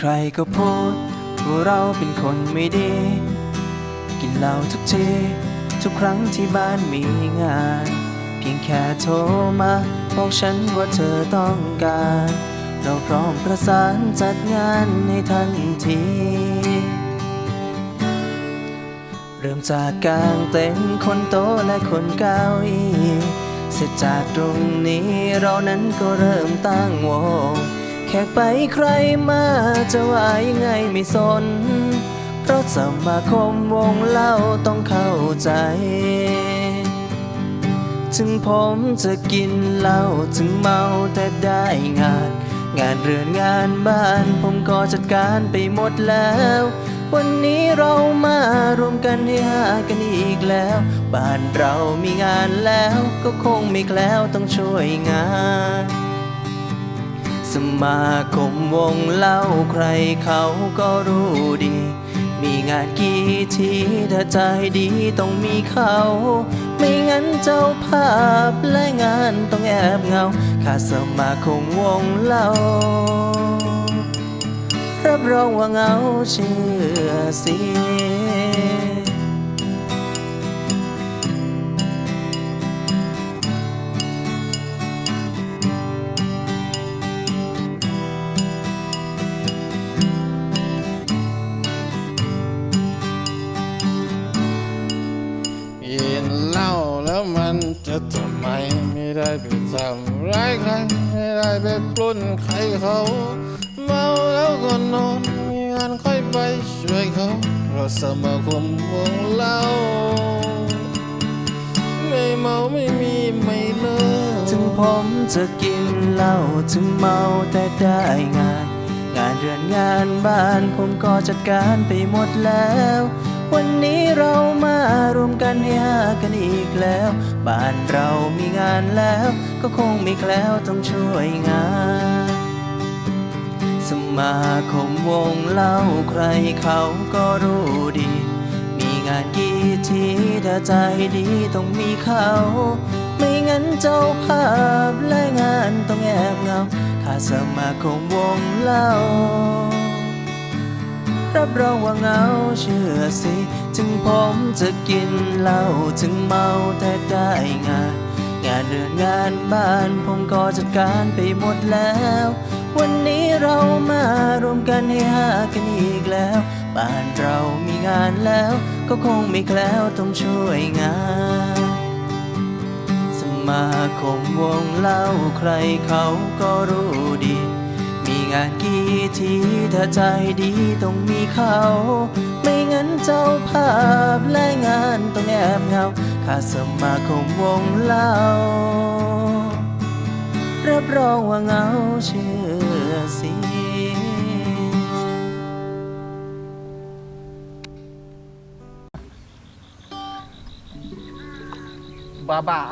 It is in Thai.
ใครๆก็พูดว่าเราเป็นคนไม่ดี กินเหล้าทุกที ทุกครั้งที่บ้านมีงาน เพียงแค่โทรมาบอกฉันว่าเธอต้องการ เราพร้อมประสานจัดงานให้ทันที เริ่มจากกางเต็นท์คนโตและคนเก้าอี้เสร็จจากตรงนี้เรานั้นก็เริ่มตั้งวง ขกไปใครมาจะว่ายังไงไม่สน เพราะสมาคมวงเล่าต้องเข้าใจ ถึงผมจะกินเหล้าถึงเมาแต่ได้งาน งานเรือนงานบ้านผมก็จัดการไปหมดแล้ว วันนี้เรามารวมกันให้หากันอีกแล้ว บ้านเรามีงานแล้วก็คงไม่แคล้วต้องช่วยงาน สมาคมวงเล่าใครเขาก็รู้ดี มีงานกี่ทีถ้าใจดีต้องมีเขา ไม่งั้นเจ้าภาพและงานต้องแอบเงาข้าสมาคมวงเล่า รับรองว่าเงาเชื่อเสิกิ มันจะทำไมไม่ได้ไปทำร้ายใครไม่ได้ไปปล้นใครเขาเมาแล้วก็นอนมีงานค่อยไปช่วยเขาเพราะสมาคมวงเล้าไม่เมาไม่มีไม่เลิกถึงผมจะกินเหล้าถึงเมาแต่ได้งาน งานเรือนงานบ้านผมก็จัดการไปหมดแล้ว วันนี้เรามารวมกันให้หากันอีกแล้ว บ้านเรามีงานแล้ว ก็คงไม่แคล้วต้องช่วยงาน สมาคมวงเล่าใครเขาก็รู้ดี มีงานกี่ทีถ้าใจดีต้องมีเขา ไม่งั้นเจ้าภาพและงานต้องแอบเงาขาสมาคมวงเล่า รับรองว่าเงาเชื่อสิ ถึงผมจะกินเหล้าถึงเมาแต่ได้งาน งานเรือนงานบ้านผมก็จัดการไปหมดแล้ว วันนี้เรามารวมกันให้หากันอีกแล้ว บ้านเรามีงานแล้ว ก็คงไม่แคล้วต้องช่วยงานสมาคมวงเล่าใครเขาก็รู้ดี งานกี่ทีถ้าใจดีต้องมีเขา ไม่งั้นเจ้าภาพและงานต้องแอบเงาขาสมาคมวงเล่า รับรองว่าเงาเชื่อสิบ้าบ้า